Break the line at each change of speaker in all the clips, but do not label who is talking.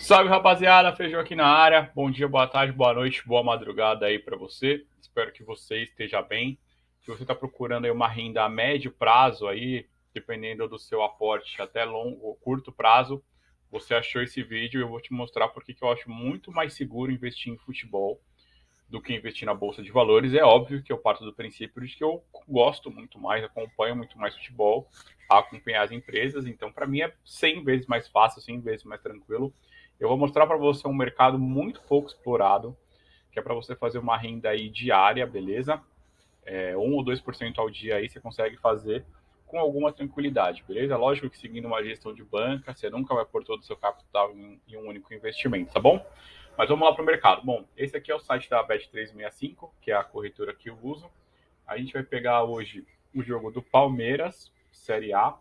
Salve rapaziada, Feijão aqui na área. Bom dia, boa tarde, boa noite, boa madrugada aí para você. Espero que você esteja bem. Se você está procurando aí uma renda a médio prazo aí, dependendo do seu aporte até longo ou curto prazo, você achou esse vídeo eu vou te mostrar porque que eu acho muito mais seguro investir em futebol do que investir na bolsa de valores. É óbvio que eu parto do princípio de que eu gosto muito mais, acompanho muito mais futebol, acompanhar as empresas, então para mim é 100 vezes mais fácil, 100 vezes mais tranquilo. Eu vou mostrar para você um mercado muito pouco explorado, que é para você fazer uma renda aí diária, beleza? É, 1 ou 2% ao dia aí você consegue fazer com alguma tranquilidade, beleza? Lógico que seguindo uma gestão de banca, você nunca vai pôr todo o seu capital em, em um único investimento, tá bom? Mas vamos lá para o mercado. Bom, esse aqui é o site da Bet365, que é a corretora que eu uso. A gente vai pegar hoje o jogo do Palmeiras, Série A,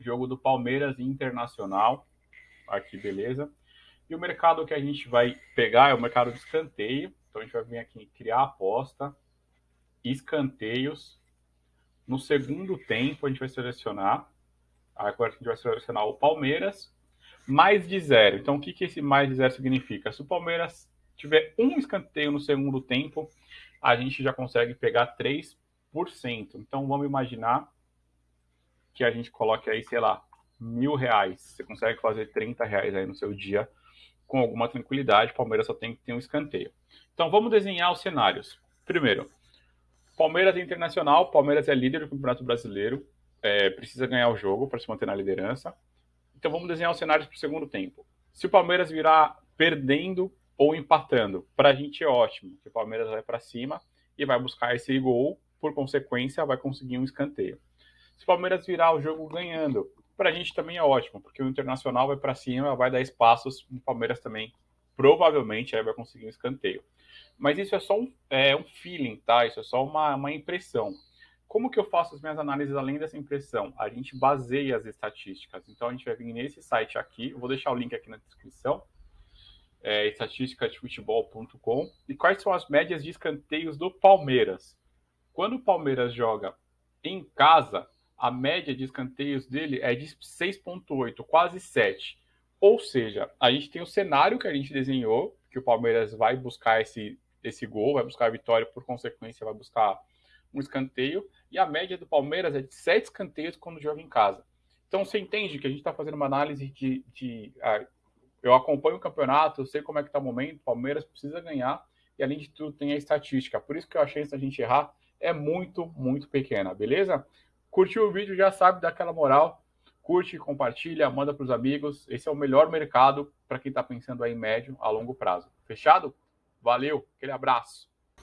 jogo do Palmeiras Internacional, aqui, beleza? E o mercado que a gente vai pegar é o mercado de escanteio. Então a gente vai vir aqui em criar aposta, escanteios, no segundo tempo, a gente vai selecionar. Agora a gente vai selecionar o Palmeiras, mais de zero. Então, o que, que esse mais de zero significa? Se o Palmeiras tiver um escanteio no segundo tempo, a gente já consegue pegar 3%. Então, vamos imaginar que a gente coloque aí, sei lá, mil reais. Você consegue fazer 30 reais aí no seu dia com alguma tranquilidade. Palmeiras só tem que ter um escanteio. Então, vamos desenhar os cenários. Primeiro, Palmeiras é internacional, Palmeiras é líder do Campeonato Brasileiro, é, precisa ganhar o jogo para se manter na liderança. Então vamos desenhar os cenários para o segundo tempo. Se o Palmeiras virar perdendo ou empatando, para a gente é ótimo, que o Palmeiras vai para cima e vai buscar esse gol, por consequência vai conseguir um escanteio. Se o Palmeiras virar o jogo ganhando, para a gente também é ótimo, porque o Internacional vai para cima, vai dar espaços, o Palmeiras também provavelmente aí vai conseguir um escanteio. Mas isso é só um, é, um feeling, tá? Isso é só uma, uma impressão. Como que eu faço as minhas análises além dessa impressão? A gente baseia as estatísticas. Então a gente vai vir nesse site aqui, eu vou deixar o link aqui na descrição, é, estatísticadefutebol.com. E quais são as médias de escanteios do Palmeiras? Quando o Palmeiras joga em casa, a média de escanteios dele é de 6,8, quase 7. Ou seja, a gente tem o cenário que a gente desenhou, que o Palmeiras vai buscar esse esse gol, vai buscar a vitória, por consequência, vai buscar um escanteio. E a média do Palmeiras é de sete escanteios quando joga em casa. Então você entende que a gente está fazendo uma análise de. de ah, eu acompanho o campeonato, eu sei como é que está o momento, o Palmeiras precisa ganhar, e além de tudo tem a estatística. Por isso que achei chance da gente errar é muito, muito pequena, beleza? Curtiu o vídeo, já sabe, dá aquela moral. Curte, compartilha, manda para os amigos. Esse é o melhor mercado para quem está pensando aí em médio a longo prazo. Fechado? Valeu, aquele abraço.